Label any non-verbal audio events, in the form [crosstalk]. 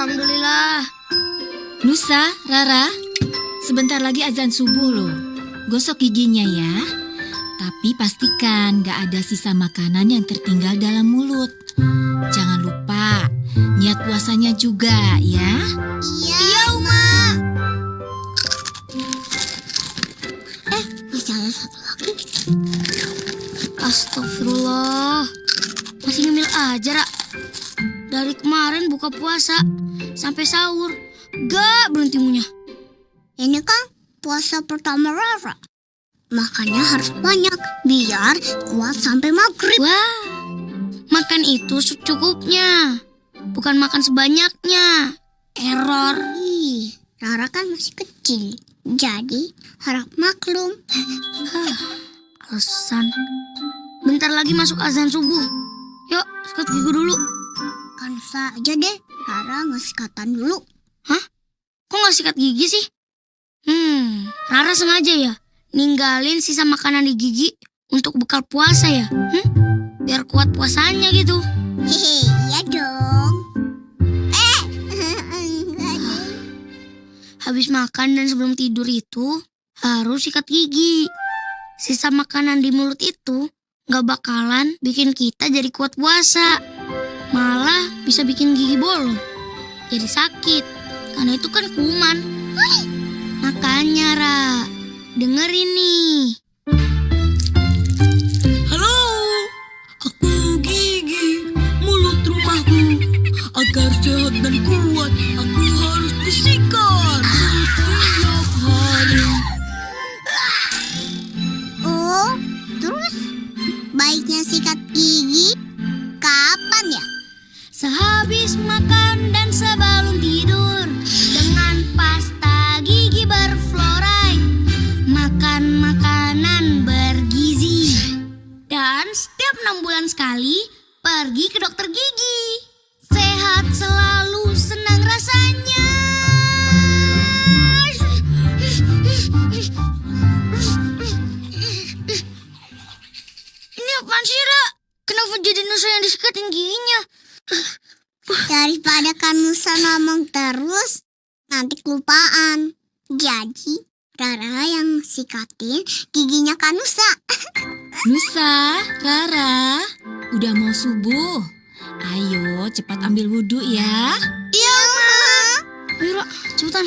Alhamdulillah. Nusa, Rara, sebentar lagi azan subuh loh. Gosok giginya ya. Tapi pastikan gak ada sisa makanan yang tertinggal dalam mulut. Jangan lupa, niat puasanya juga ya. Iya, iya Uma. Eh, masih ada satu lagi. Astagfirullah. Masih ngemil aja, Ra. Dari kemarin buka puasa sampai sahur, gak berhenti ngunyah. Ini kan puasa pertama Rara. Makannya harus banyak biar kuat sampai maghrib. Wah, makan itu secukupnya. Bukan makan sebanyaknya. Error. Ih, Rara kan masih kecil. Jadi harap maklum. Alasan. Bentar lagi masuk azan subuh. Yuk, sikat gigi dulu. Kan saja deh, Rara nggak sikatan dulu. Hah? Kok nggak sikat gigi sih? Hmm, Rara sengaja ya ninggalin sisa makanan di gigi untuk bekal puasa ya? Hmm? Biar kuat puasanya gitu. Hehe, iya dong. Eh, enggak deh. Habis makan dan sebelum tidur itu harus sikat gigi. Sisa makanan di mulut itu nggak bakalan bikin kita jadi kuat puasa. Bisa bikin gigi bolong. Jadi sakit. Karena itu kan kuman. Makanya, Ra. Denger ini. Halo, aku Gigi, mulut rumahku. Agar sehat dan kuat, aku Sehabis makan dan sebelum tidur Dengan pasta gigi berfluoride Makan makanan bergizi Dan setiap enam bulan sekali Pergi ke dokter gigi Sehat selalu senang rasanya Ini apaan sih, Ra? Kenapa jadi Nusa yang disekatin giginya? [laughs] Daripada Kanusa ngomong terus, nanti kelupaan. Jadi, Rara yang sikatin giginya Kanusa. [laughs] Nusa, Rara, udah mau subuh. Ayo cepat ambil wudhu ya. Iya, Ma. Ayo, Ra, cepetan.